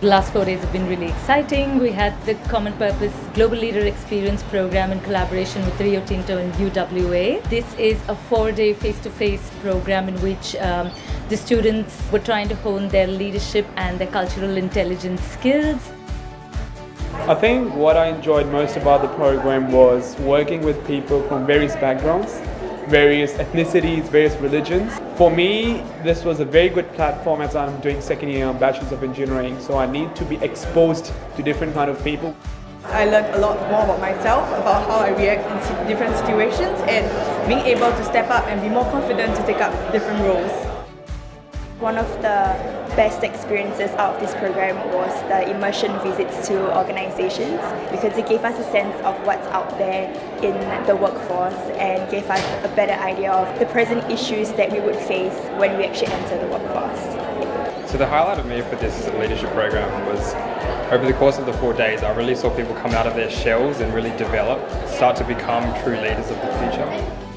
The last four days have been really exciting. We had the Common Purpose Global Leader Experience program in collaboration with Rio Tinto and UWA. This is a four-day face-to-face program in which um, the students were trying to hone their leadership and their cultural intelligence skills. I think what I enjoyed most about the program was working with people from various backgrounds various ethnicities, various religions. For me, this was a very good platform as I'm doing second year Bachelor's of Engineering, so I need to be exposed to different kind of people. I learned a lot more about myself, about how I react in different situations and being able to step up and be more confident to take up different roles. One of the best experiences out of this program was the immersion visits to organizations because it gave us a sense of what's out there in the workforce and gave us a better idea of the present issues that we would face when we actually enter the workforce. So the highlight of me for this leadership program was over the course of the four days I really saw people come out of their shells and really develop, start to become true leaders of the future.